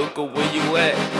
Luca, where you at?